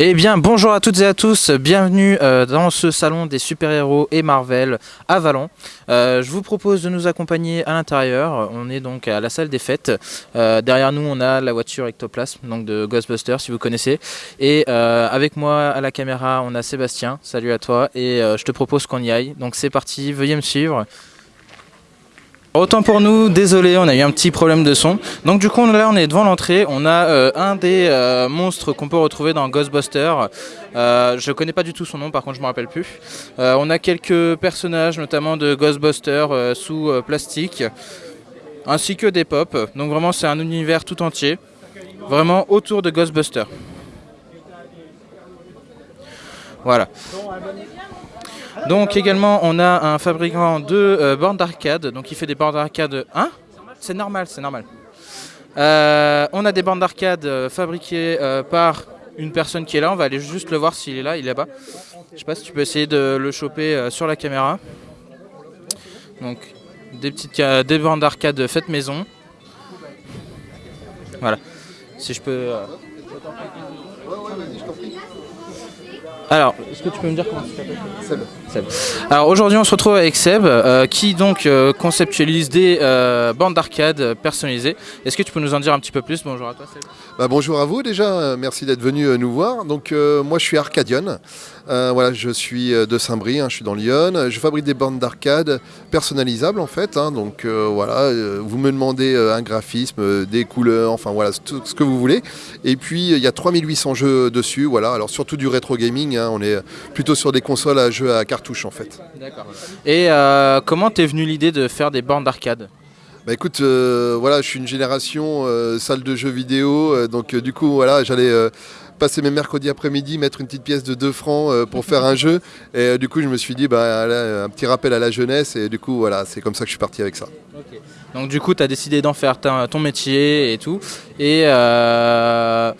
Eh bien, bonjour à toutes et à tous, bienvenue euh, dans ce salon des super-héros et Marvel à Vallon. Euh, je vous propose de nous accompagner à l'intérieur, on est donc à la salle des fêtes. Euh, derrière nous, on a la voiture Ectoplasm, donc de Ghostbusters, si vous connaissez. Et avec moi à la caméra, on a Sébastien, salut à toi, et je te propose qu'on y aille. Donc c'est parti, veuillez me suivre. Autant pour nous, désolé, on a eu un petit problème de son. Donc du coup là on est devant l'entrée, on a euh, un des euh, monstres qu'on peut retrouver dans Ghostbusters. Euh, je connais pas du tout son nom, par contre je me rappelle plus. Euh, on a quelques personnages, notamment de Ghostbusters sous plastique, ainsi que des pop. Donc vraiment c'est un univers tout entier, vraiment autour de Ghostbusters. Voilà. Donc également on a un fabricant de euh, bornes d'arcade, donc il fait des bornes d'arcade... Hein? C'est normal, c'est normal. Euh, on a des bornes d'arcade euh, fabriquées euh, par une personne qui est là, on va aller juste le voir s'il est là, il est là-bas. Je sais pas si tu peux essayer de le choper sur la caméra. Donc des petites des bornes d'arcade faites maison. Voilà. Si je peux... Alors, est-ce que tu peux me dire comment tu t'appelles Seb. Seb. Alors aujourd'hui on se retrouve avec Seb euh, qui donc euh, conceptualise des euh, bandes d'arcade personnalisées. Est-ce que tu peux nous en dire un petit peu plus? Bonjour à toi Seb. Bah, bonjour à vous déjà, merci d'être venu euh, nous voir. Donc euh, moi je suis Arcadion, Euh, voilà, je suis de Saint-Brie, hein, je suis dans Lyon. Je fabrique des bornes d'arcade personnalisables en fait. hein. donc euh, voilà, euh, vous me demandez euh, un graphisme, euh, des couleurs, enfin voilà, tout ce que vous voulez. Et puis il y a 3800 jeux dessus, voilà. Alors surtout du rétro gaming, hein, on est plutôt sur des consoles à jeux à cartouches en fait. D'accord. Et euh, comment t'es venu l'idée de faire des bornes d'arcade? Bah écoute, euh, voilà, je suis une génération euh, salle de jeux vidéo, donc du coup voilà, j'allais passer mes mercredis après-midi, mettre une petite pièce de 2 francs euh, pour faire un jeu, et euh, du coup je me suis dit bah là, un petit rappel à la jeunesse, et du coup voilà, c'est comme ça que je suis parti avec ça. Donc du coup tu as décidé d'en faire ton métier et tout. Et euh,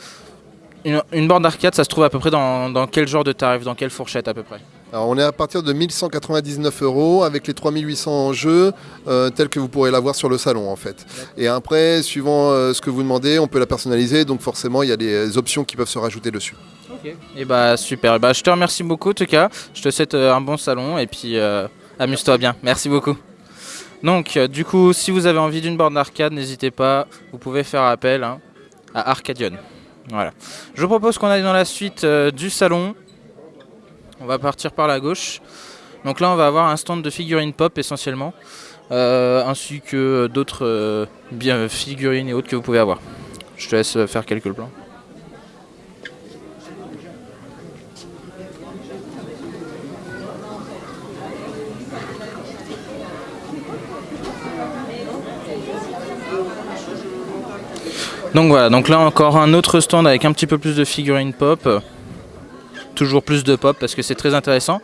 une, une borne d'arcade ça se trouve à peu près dans, dans quel genre de tarif Dans quelle fourchette à peu près Alors on est à partir de 1199 euros avec les 3800 jeux euh, tels que vous pourrez l'avoir sur le salon en fait. Et après, suivant euh, ce que vous demandez, on peut la personnaliser, donc forcément il y a des options qui peuvent se rajouter dessus. Et bah super, bah, je te remercie beaucoup en tout cas, je te souhaite euh, un bon salon et puis euh, amuse-toi bien, merci beaucoup. Donc euh, du coup si vous avez envie d'une borne d'arcade n'hésitez pas, vous pouvez faire appel hein, à Arcadion. Voilà. Je propose qu'on aille dans la suite euh, du salon, on va partir par la gauche. Donc là on va avoir un stand de figurines pop essentiellement, euh, ainsi que d'autres euh, figurines et autres que vous pouvez avoir. Je te laisse faire quelques plans. Donc voilà, donc là encore un autre stand avec un petit peu plus de figurines pop. Toujours plus de pop parce que c'est très intéressant.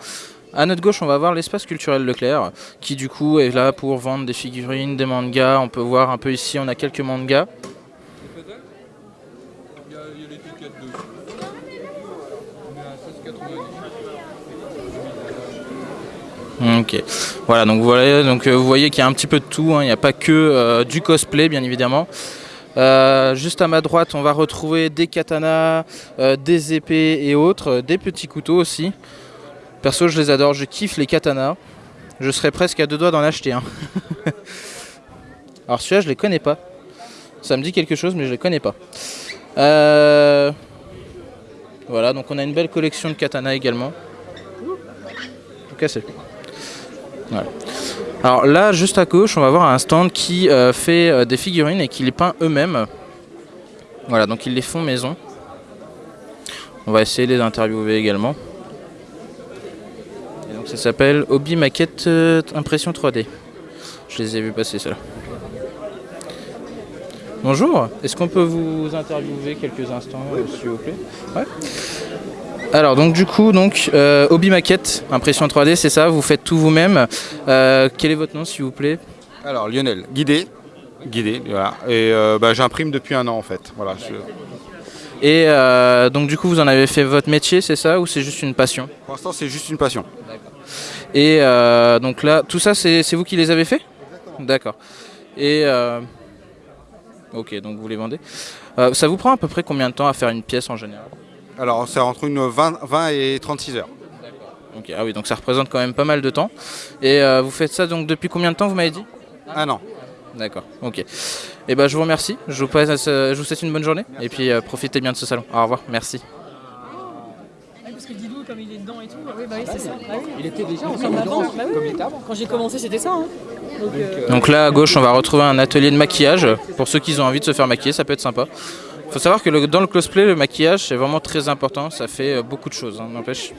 À notre gauche, on va voir l'espace culturel Leclerc qui du coup est là pour vendre des figurines, des mangas. On peut voir un peu ici, on a quelques mangas. Ok, voilà donc voilà donc euh, vous voyez qu'il y a un petit peu de tout, hein. il n'y a pas que euh, du cosplay bien évidemment. Euh, juste à ma droite, on va retrouver des katanas, euh, des épées et autres, euh, des petits couteaux aussi. Perso, je les adore, je kiffe les katanas. Je serais presque à deux doigts d'en acheter un. Alors celui-là, je les connais pas. Ça me dit quelque chose, mais je les connais pas. Voilà, donc on a une belle collection de katanas également. Tout cassé. Voilà. Alors là, juste à gauche, on va voir un stand qui euh, fait euh, des figurines et qui les peint eux-mêmes. Voilà, donc ils les font maison. On va essayer de les interviewer également. Donc ça s'appelle Hobby Maquette euh, Impression 3D. Je les ai vus passer ceux-là. Bonjour, est-ce qu'on peut vous interviewer quelques instants, s'il vous plaît? Alors donc du coup donc euh, hobby maquette impression 3D c'est ça vous faites tout vous-même. Euh, quel est votre nom s'il vous plaît? Alors Lionel, guidé, guidé, voilà. Et euh, bah, j'imprime depuis un an en fait. Voilà. je- et euh, donc du coup vous en avez fait votre métier c'est ça ou c'est juste une passion? Pour l'instant, c'est juste une passion. et euh, donc là tout ça c'est vous qui les avez fait d'accord. Et euh, ok donc vous les vendez. Ça vous prend à peu près combien de temps à faire une pièce en général? Alors c'est entre une 20, 20 et 36 heures. Ok, ah oui, donc ça représente quand même pas mal de temps. Et euh, vous faites ça donc depuis combien de temps, vous m'avez dit? Un an. D'accord, ok. Et ben je vous remercie, je vous, passe, je vous souhaite une bonne journée, et puis euh, profitez bien de ce salon. Au revoir, merci. Parce que Didou, comme il est dedans et tout, oui, bah oui, c'est ça. Bah oui. Il était déjà Comme avant, bah oui. Quand j'ai commencé, c'était ça. Hein. Donc, euh, Donc là à gauche on va retrouver un atelier de maquillage. Pour ceux qui ont envie de se faire maquiller, ça peut être sympa. Faut savoir que dans le cosplay, le maquillage c'est vraiment très important, ça fait euh, beaucoup de choses, hein, n'empêche.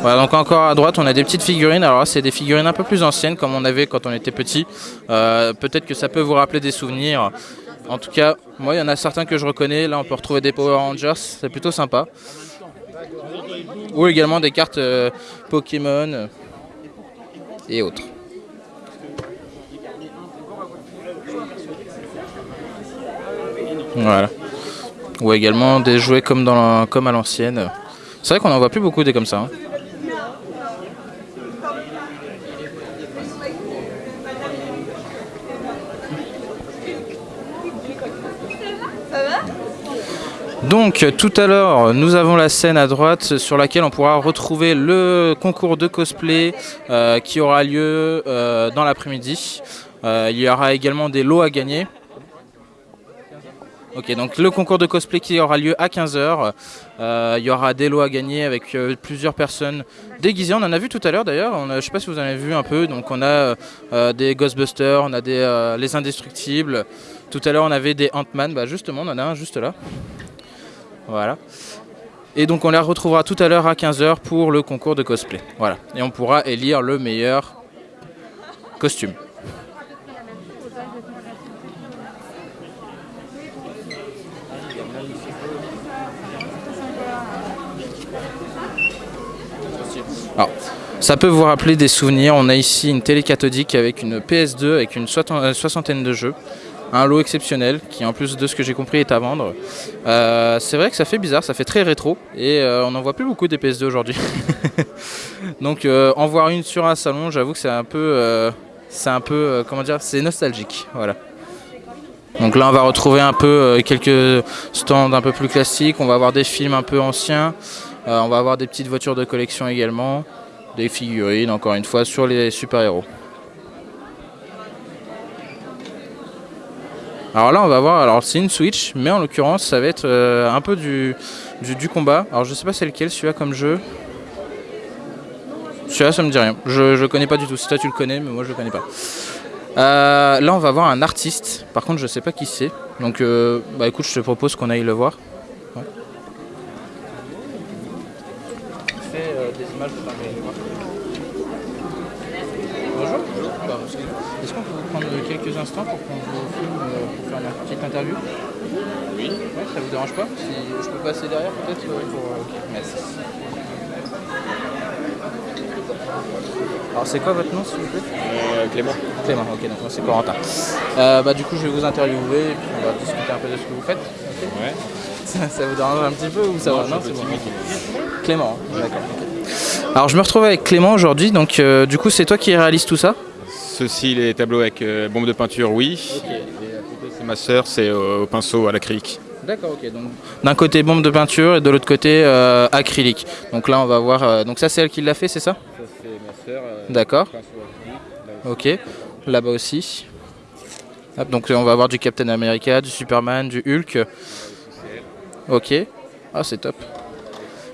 Voilà, donc encore à droite on a des petites figurines. Alors c'est des figurines un peu plus anciennes comme on avait quand on était petit. Euh, Peut-être que ça peut vous rappeler des souvenirs. En tout cas, moi il y en a certains que je reconnais. Là on peut retrouver des Power Rangers, c'est plutôt sympa. Ou également des cartes euh, Pokémon et autres. Voilà. Ou également des jouets comme, dans comme à l'ancienne. C'est vrai qu'on en voit plus beaucoup des comme ça. hein. Donc tout à l'heure, nous avons la scène à droite sur laquelle on pourra retrouver le concours de cosplay euh, qui aura lieu euh, dans l'après-midi. Euh, il y aura également des lots à gagner. Ok, donc le concours de cosplay qui aura lieu à 15h. il y aura des lots à gagner avec euh, plusieurs personnes déguisées. On en a vu tout à l'heure d'ailleurs. Je ne sais pas si vous en avez vu un peu. Donc on a euh, des Ghostbusters, on a des euh, les Indestructibles. Tout à l'heure on avait des Ant-Man. Bah, justement, on en a un juste là. Voilà. Et donc on la retrouvera tout à l'heure à 15h pour le concours de cosplay. Voilà. Et on pourra élire le meilleur costume. Alors, ça peut vous rappeler des souvenirs. On a ici une télé cathodique avec une PS2 avec une soixantaine euh, soixantaine de jeux. Un lot exceptionnel qui, en plus de ce que j'ai compris, est à vendre. Euh, c'est vrai que ça fait bizarre, ça fait très rétro et euh, on n'en voit plus beaucoup des PS2 aujourd'hui. Donc en voir une sur un salon, j'avoue que c'est un peu, c'est un peu, comment dire, c'est nostalgique. Voilà. Donc là, on va retrouver un peu quelques stands un peu plus classiques. On va avoir des films un peu anciens. On va avoir des petites voitures de collection également, des figurines, encore une fois, sur les super-héros. Alors là, on va voir. Alors c'est une Switch, mais en l'occurrence, ça va être euh, un peu du, du, du combat. Alors je sais pas c'est lequel celui-là comme jeu. Celui-là, ça me dit rien. Je, je connais pas du tout. Si toi tu le connais, mais moi je le connais pas. Euh, là, on va voir un artiste. Par contre, je sais pas qui c'est. Donc, euh, bah écoute, je te propose qu'on aille le voir. Ouais. Fais euh, des images de ta Bonjour. Bah, excusez-moi. Est-ce qu'on peut vous prendre quelques instants pour qu'on vous filme euh, pour faire une petite interview Oui. Ouais, ça vous dérange pas Si je peux passer derrière peut-être euh, pour. euh, ok, merci. Alors c'est quoi votre nom s'il vous plaît? Clément. Clément, ok, donc moi c'est Corentin. Euh, bah, du coup, je vais vous interviewer et puis on va discuter un peu de ce que vous faites. Ouais. Ça, ça vous dérange un petit peu ou ça Non, va Non, c'est bon. Clément, hein, d'accord. Alors, je me retrouve avec Clément aujourd'hui, donc euh, du coup, c'est toi qui réalise tout ça? Ceci, les tableaux avec euh, bombe de peinture, oui. Et à côté, c'est ma sœur, c'est euh, au pinceau à l'acrylique. D'accord, ok. Donc d'un côté bombe de peinture et de l'autre côté euh, acrylique. Donc là, on va voir. euh, donc ça, c'est elle qui l'a fait, c'est ça? Ça, c'est ma sœur. D'accord. Ok. Là-bas aussi. Hop, donc on va avoir du Captain America, du Superman, du Hulk. Ok. Ah, c'est top.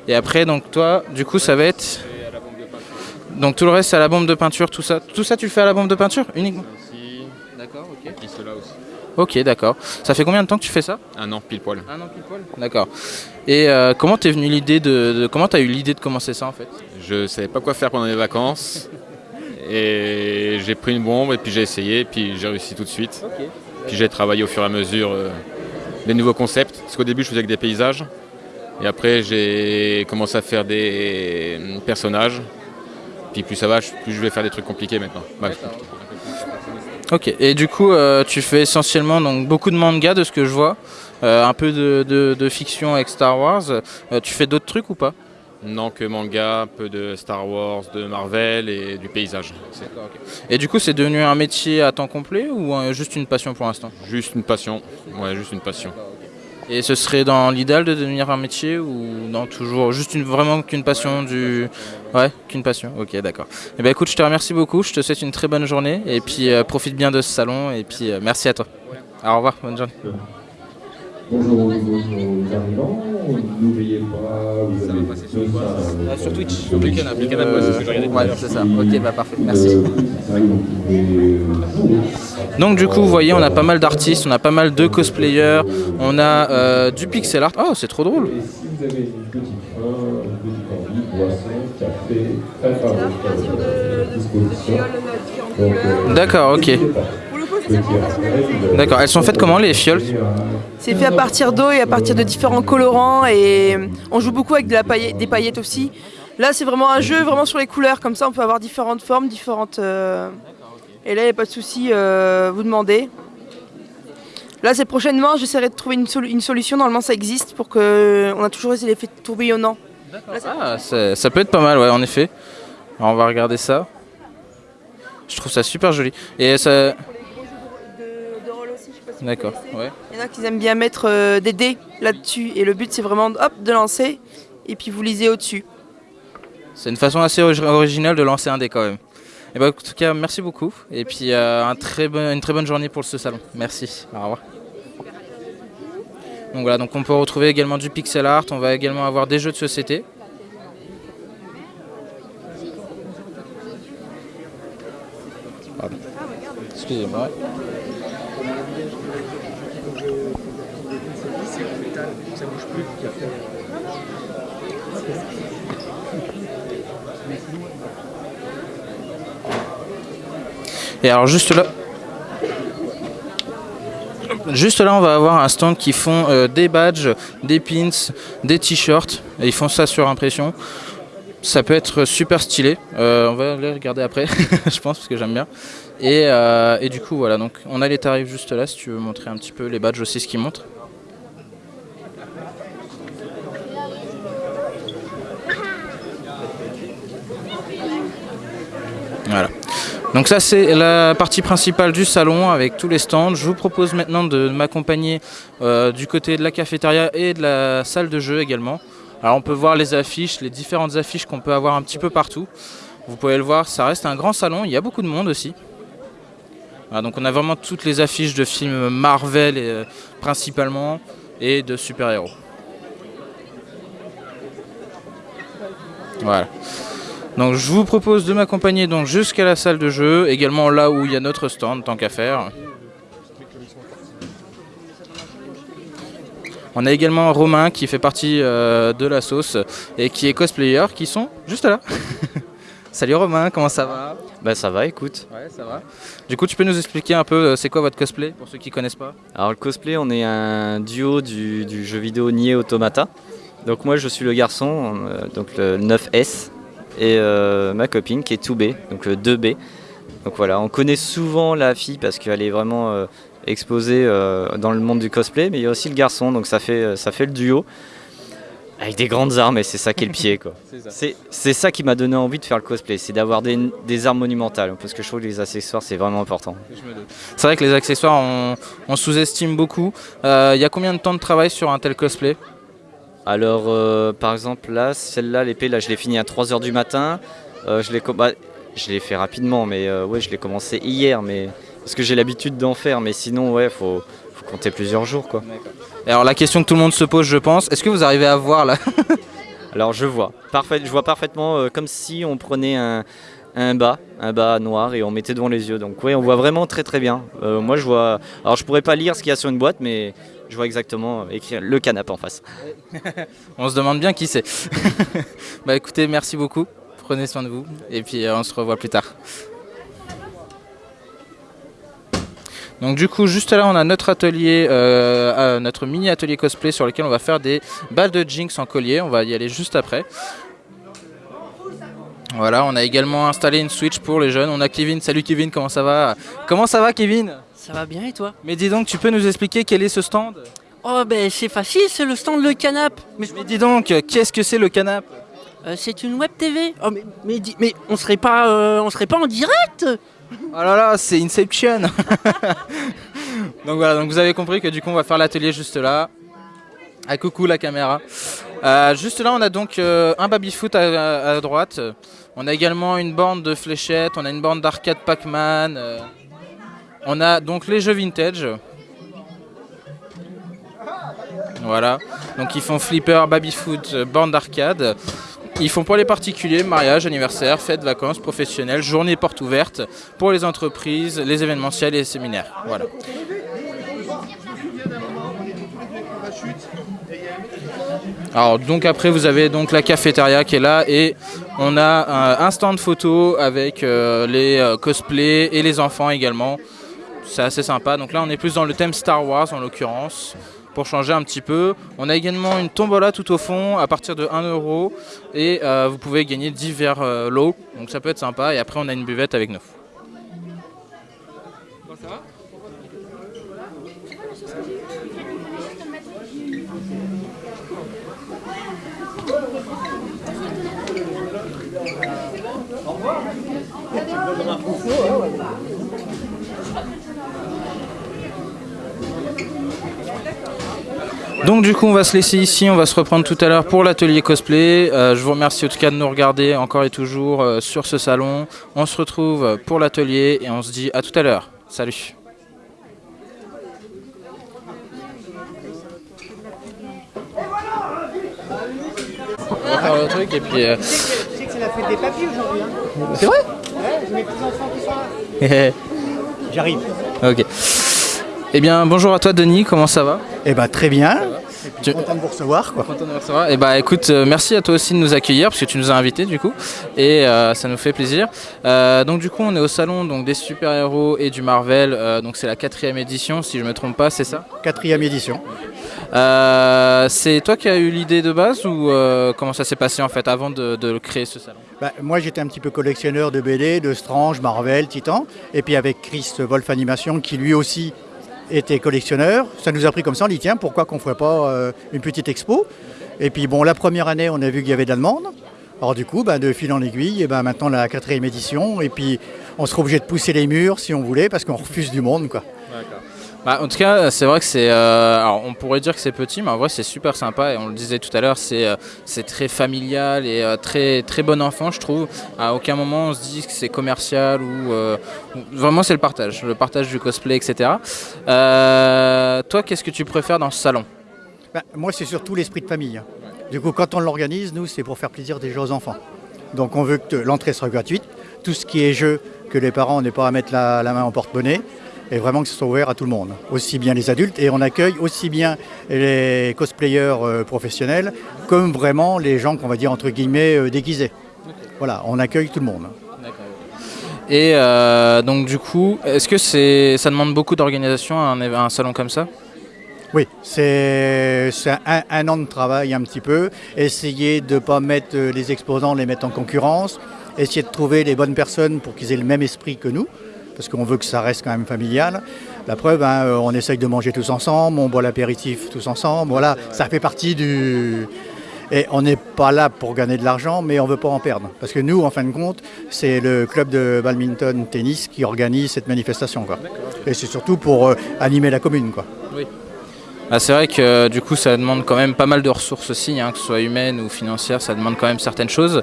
Et après, donc toi, du coup, ça va être. Donc tout le reste, c'est à la bombe de peinture, tout ça. Tout ça, tu le fais à la bombe de peinture uniquement Ici, D'accord, ok. et cela aussi. Ok, d'accord. Ça fait combien de temps que tu fais ça? Un an, pile poil. Un an pile poil. D'accord. Et euh, comment t'es venu l'idée de, de- comment t'as eu l'idée de commencer ça en fait? Je savais pas quoi faire pendant les vacances. Et j'ai pris une bombe, et puis j'ai essayé, et puis j'ai réussi tout de suite. Ok. Puis j'ai travaillé au fur et à mesure euh, des nouveaux concepts. Parce qu'au début, je faisais que des paysages. Et après, j'ai commencé à faire des euh, personnages. Puis plus ça va, plus je vais faire des trucs compliqués maintenant. Bah, Ok. Et du coup, euh, tu fais essentiellement donc beaucoup de manga de ce que je vois, Euh, un peu de, de- de fiction avec Star Wars. Euh, tu fais d'autres trucs ou pas? Non, que manga, peu de Star Wars, de Marvel et du paysage. C'est Et du coup, c'est devenu un métier à temps complet ou euh, juste une passion pour l'instant? Juste une passion. Ouais, juste une passion. Et ce serait dans l'idéal de devenir un métier ou non toujours juste une, vraiment qu'une passion du ouais. Qu'une passion. Ok d'accord. Et ben écoute je te remercie beaucoup. Je te souhaite une très bonne journée. Et puis euh, profite bien de ce salon. Et puis euh, merci à toi. Au revoir. Bonne journée. Bonjour aux nouveaux arrivants, n'oubliez pas, vous avez Ah, sur Twitch, sur App. Beacon App, ouais, c'est ce que j'ai regardé tout à Ouais, c'est ça. Ok, bah parfait, merci. Euh. Donc du coup, vous voyez, on a pas mal d'artistes, on a pas mal de cosplayers, on a euh, du pixel art. Oh, c'est trop drôle. Et si vous avez une petite faim, une petite envie, boisson, café, très favorable à disposition. Donc, euh, D'accord, ok. D'accord, elles sont faites comment les fioles? C'est fait à partir d'eau et à partir de différents colorants et on joue beaucoup avec de la paillette- des paillettes aussi. Là, c'est vraiment un jeu vraiment sur les couleurs, comme ça on peut avoir différentes formes, différentes. euh, Et là, il n'y a pas de souci, euh, vous demandez. Là, c'est prochainement, j'essaierai de trouver une, sol- une solution. Normalement, ça existe pour que. On a toujours les effets tourbillonnants. Ah, ça peut être pas mal, ouais, en effet. Alors, on va regarder ça. Je trouve ça super joli. Et ça... D'accord, ouais. Il y en a qui aiment bien mettre euh, des dés là-dessus. Et le but, c'est vraiment hop, de lancer et puis vous lisez au-dessus. C'est une façon assez ori- originale de lancer un dé quand même. Et bah, en tout cas, merci beaucoup. Et puis euh, un très bon- une très bonne journée pour ce salon. Merci. Au revoir. Donc voilà, donc on peut retrouver également du pixel art. On va également avoir des jeux de société. Excusez-moi. Et alors juste là, juste là, on va avoir un stand qui font euh, des badges, des pins, des t-shirts. Et ils font ça sur impression. Ça peut être super stylé. Euh, on va les regarder après, je pense, parce que j'aime bien. Et, euh, et du coup, voilà. Donc, on a les tarifs juste là. Si tu veux montrer un petit peu les badges aussi, ce qu'ils montrent. Voilà. Donc ça c'est la partie principale du salon avec tous les stands. Je vous propose maintenant de m'accompagner euh, du côté de la cafétéria et de la salle de jeu également. Alors on peut voir les affiches, les différentes affiches qu'on peut avoir un petit peu partout. Vous pouvez le voir, ça reste un grand salon, il y a beaucoup de monde aussi. Donc on a vraiment toutes les affiches de films Marvel euh, principalement et de super-héros. Voilà. Donc je vous propose de m'accompagner donc jusqu'à la salle de jeu, également là où il y a notre stand, tant qu'à faire. On a également Romain qui fait partie euh, de la sauce et qui est cosplayer, qui sont juste là. Salut Romain, comment ça va? Bah ça va, écoute. Ouais, ça va. Du coup, tu peux nous expliquer un peu euh, c'est quoi votre cosplay pour ceux qui connaissent pas? Alors le cosplay, on est un duo du, du jeu vidéo Nier Automata. Donc moi je suis le garçon, euh, donc le 9S, et euh, ma copine qui est 2B, donc le 2B. Donc voilà, on connaît souvent la fille parce qu'elle est vraiment euh, exposée euh, dans le monde du cosplay, mais il y a aussi le garçon, donc ça fait, ça fait le duo. Avec des grandes armes et c'est ça qui est le pied quoi. C'est c'est ça qui m'a donné envie de faire le cosplay, c'est d'avoir des, des armes monumentales parce que je trouve que les accessoires c'est vraiment important. C'est vrai que les accessoires, on, on sous-estime beaucoup. Euh, Il y a combien de temps de travail sur un tel cosplay? Alors, euh, par exemple, là, celle-là, l'épée, là, je l'ai finie à 3h du matin. Euh, je l'ai com- bah, je l'ai fait rapidement, mais euh, ouais, je l'ai commencé hier, mais parce que j'ai l'habitude d'en faire. Mais sinon, ouais, faut, faut compter plusieurs jours, quoi. Et Alors la question que tout le monde se pose, je pense, est-ce que vous arrivez à voir là Alors, je vois, parfait, je vois parfaitement euh, comme si on prenait un, un bas, un bas noir, et on mettait devant les yeux. Donc, ouais, on voit vraiment très très bien. Euh, moi, je vois. Alors, je pourrais pas lire ce qu'il y a sur une boîte, mais je vois exactement euh, écrire le canapé en face. On se demande bien qui c'est. bah écoutez, merci beaucoup. Prenez soin de vous et puis euh, on se revoit plus tard. Donc du coup, juste là, on a notre atelier, euh, euh, notre mini atelier cosplay sur lequel on va faire des balles de Jinx en collier. On va y aller juste après. Voilà, on a également installé une Switch pour les jeunes. On a Kevin. Salut Kevin, comment ça va? Comment ça va Kevin? Ça va bien et toi? Mais dis donc, tu peux nous expliquer quel est ce stand? Oh ben c'est facile, c'est le stand Le Canap. Mais Mais dis donc, qu'est-ce que c'est le canap? Euh, c'est une web TV. Oh, mais, mais, mais on serait pas, euh, on serait pas en direct? Oh là là, c'est Inception Donc voilà, vous avez compris que du coup on va faire l'atelier juste là. Ah coucou la caméra. Euh, juste là on a donc euh, un baby-foot à, à droite. On a également une borne de fléchettes, on a une borne d'arcade Pac-Man. euh. On a donc les jeux vintage. Voilà, donc ils font flipper, baby-foot, borne d'arcade. Ils font pour les particuliers, mariage, anniversaire, fêtes, vacances, professionnelles, journée porte ouverte, pour les entreprises, les événementiels et les séminaires. Voilà. Alors donc après vous avez donc la cafétéria qui est là et on a un, un stand photo avec euh, les euh, cosplays et les enfants également. C'est assez sympa. Donc là on est plus dans le thème Star Wars en l'occurrence pour changer un petit peu. On a également une tombola tout au fond à partir de 1 euro et euh, vous pouvez gagner divers euh, lots. Donc ça peut être sympa et après on a une buvette avec nous. Donc du coup on va se laisser ici, on va se reprendre tout à l'heure pour l'atelier cosplay. Euh, je vous remercie en tout cas de nous regarder encore et toujours euh, sur ce salon. On se retrouve pour l'atelier et on se dit à tout à l'heure. Salut On va faire le truc et puis... euh, Tu sais que c'est la fête des papis aujourd'hui. Hein C'est vrai? Ouais, j'ai mes petits enfants qui sont là. J'arrive. ok. Eh bien bonjour à toi Denis, comment ça va? Eh ben très bien. Tu- Content de vous recevoir quoi. Content de vous recevoir. Et bah écoute, euh, merci à toi aussi de nous accueillir parce que tu nous as invités du coup et euh, ça nous fait plaisir. Euh, donc du coup on est au salon donc des super héros et du Marvel. euh, donc c'est la quatrième édition si je me trompe pas, c'est ça? Quatrième édition. Euh, C'est toi qui as eu l'idée de base ou euh, comment ça s'est passé en fait avant de, de créer ce salon? Bah, moi j'étais un petit peu collectionneur de BD, de Strange, Marvel, Titan. Et puis avec Chris Wolf Animation qui lui aussi était collectionneur, ça nous a pris comme ça, on dit tiens pourquoi qu'on ne ferait pas euh, une petite expo? Et puis bon la première année on a vu qu'il y avait de la. Alors du coup, bah, de fil en aiguille, et ben maintenant la quatrième édition, et puis on sera obligé de pousser les murs si on voulait, parce qu'on refuse du monde. Bah, en tout cas, c'est vrai que c'est. euh, alors, on pourrait dire que c'est petit, mais en vrai, c'est super sympa. Et on le disait tout à l'heure, c'est euh, très familial et euh, très très bon enfant, je trouve. À aucun moment, on se dit que c'est commercial ou euh, vraiment, c'est le partage, le partage du cosplay, etc. Euh, toi, qu'est-ce que tu préfères dans ce salon? Bah, moi, c'est surtout l'esprit de famille. Du coup, quand on l'organise, nous, c'est pour faire plaisir déjà aux enfants. Donc, on veut que l'entrée soit gratuite. Tout ce qui est jeu, que les parents n'aient pas à mettre la, la main en porte-monnaie. Et vraiment que ce soit ouvert à tout le monde, aussi bien les adultes. Et on accueille aussi bien les cosplayers euh, professionnels, comme vraiment les gens qu'on va dire entre guillemets euh, déguisés. Voilà, on accueille tout le monde. Et euh, donc, du coup, est-ce que c'est ça demande beaucoup d'organisation un, salon comme ça? Oui, c'est c'est un, un an de travail un petit peu. Essayer de ne pas mettre les exposants, les mettre en concurrence. Essayer de trouver les bonnes personnes pour qu'ils aient le même esprit que nous, parce qu'on veut que ça reste quand même familial. La preuve, hein, euh, on essaye de manger tous ensemble, on boit l'apéritif tous ensemble. Voilà, ça fait partie du... Et on n'est pas là pour gagner de l'argent, mais on ne veut pas en perdre. Parce que nous, en fin de compte, c'est le club de badminton tennis qui organise cette manifestation. Quoi. Et c'est surtout pour euh, animer la commune. Quoi. Ah, c'est vrai que euh, du coup ça demande quand même pas mal de ressources aussi, hein, que ce soit humaines ou financières, ça demande quand même certaines choses.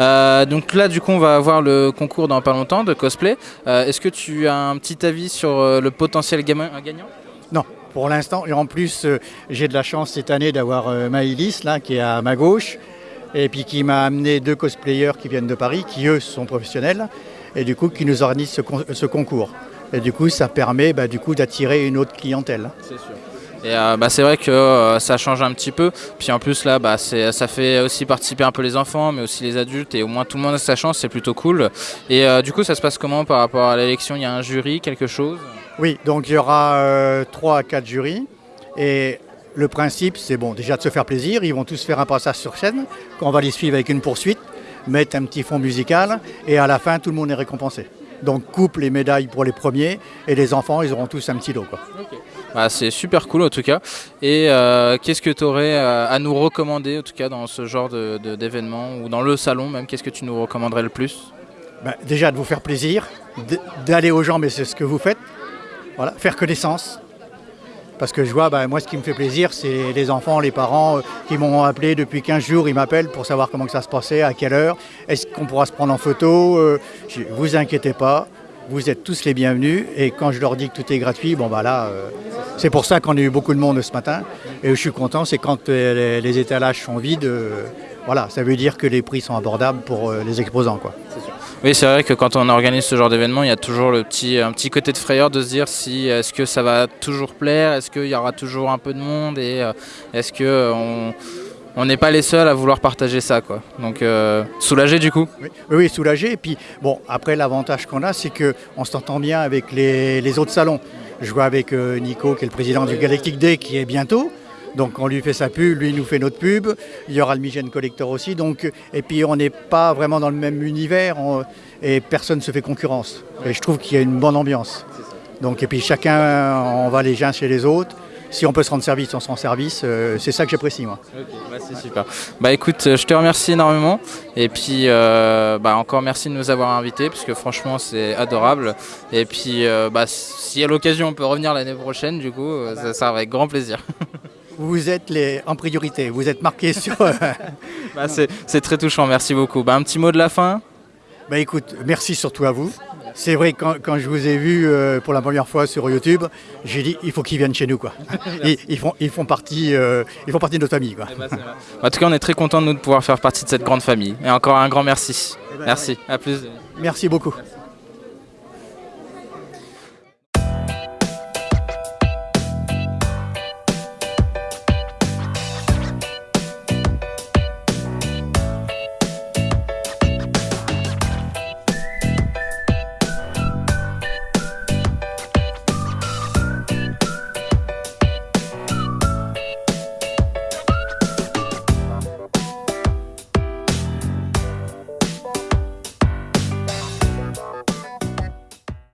Euh, donc là du coup on va avoir le concours dans pas longtemps de cosplay. Euh, Est-ce que tu as un petit avis sur le potentiel gagnant? Non, pour l'instant. Et en plus, euh, j'ai de la chance cette année d'avoir euh, Maïlis, là, qui est à ma gauche, et puis qui m'a amené deux cosplayers qui viennent de Paris, qui eux sont professionnels, et du coup qui nous organisent ce, con- ce concours. Et du coup, ça permet bah, du coup d'attirer une autre clientèle. C'est sûr. Et euh, bah, c'est vrai que euh, ça change un petit peu. Puis en plus là, bah, ça fait aussi participer un peu les enfants, mais aussi les adultes. Et au moins tout le monde a sa chance, c'est plutôt cool. Et euh, du coup, ça se passe comment par rapport à l'élection? Il y a un jury, quelque chose? Oui, donc il y aura euh, trois à quatre jurys. Et le principe, c'est bon, déjà de se faire plaisir. Ils vont tous faire un passage sur scène. On va les suivre avec une poursuite, mettre un petit fond musical. Et à la fin, tout le monde est récompensé. Donc couple et médailles pour les premiers et les enfants, ils auront tous un petit lot. Quoi. Bah, c'est super cool en tout cas. Et euh, qu'est-ce que tu aurais euh, à nous recommander en tout cas dans ce genre de- de- d'événement ou dans le salon même Qu'est-ce que tu nous recommanderais le plus? Ben, déjà de vous faire plaisir, d'aller aux gens, mais c'est ce que vous faites. Voilà, faire connaissance. Parce que je vois, ben, moi ce qui me fait plaisir, c'est les enfants, les parents euh, qui m'ont appelé depuis 15 jours, ils m'appellent pour savoir comment ça se passait, à quelle heure, est-ce qu'on pourra se prendre en photo. euh, vous inquiétez pas, vous êtes tous les bienvenus. Et quand je leur dis que tout est gratuit, bon bah euh, c'est pour ça qu'on a eu beaucoup de monde ce matin. Et je suis content, c'est quand les, étalages sont vides, voilà, ça veut dire que les prix sont abordables pour les exposants. Quoi. Oui, c'est vrai que quand on organise ce genre d'événement, il y a toujours le petit, un petit côté de frayeur de se dire si est-ce que ça va toujours plaire, est-ce qu'il y aura toujours un peu de monde et euh, est-ce que on n'est pas les seuls à vouloir partager ça quoi. Donc euh, soulagé du coup. Oui, soulagé. Et puis, bon, après, l'avantage qu'on a, c'est qu'on s'entend bien avec les, les autres salons. Je vois avec euh, Nico, qui est le président du Galactic Day, qui est bientôt. Donc, on lui fait sa pub, lui il nous fait notre pub. Il y aura le Migène Collector aussi. Donc, et puis, on n'est pas vraiment dans le même univers on- et personne ne se fait concurrence. Et je trouve qu'il y a une bonne ambiance. Donc, et puis, chacun, on va les uns chez les autres. Si on peut se rendre service, on se rend service. Euh, c'est ça que j'apprécie, moi. C'est super. Bah écoute, je te remercie énormément et puis euh, bah, encore merci de nous avoir invités parce que franchement c'est adorable et puis euh, bah, si à l'occasion on peut revenir l'année prochaine du coup euh, ça sera avec grand plaisir. Vous êtes les, en priorité. Vous êtes marqués sur. Bah, c'est très touchant, merci beaucoup. Bah, un petit mot de la fin? Bah écoute, merci surtout à vous. C'est vrai, quand, quand je vous ai vu euh, pour la première fois sur YouTube, j'ai dit il faut qu'ils viennent chez nous. Quoi. Ils, ils font, ils, font partie, euh, ils font partie de notre famille. Quoi. En tout cas on est très content nous de pouvoir faire partie de cette grande famille et encore un grand merci. Merci, à plus. Merci beaucoup.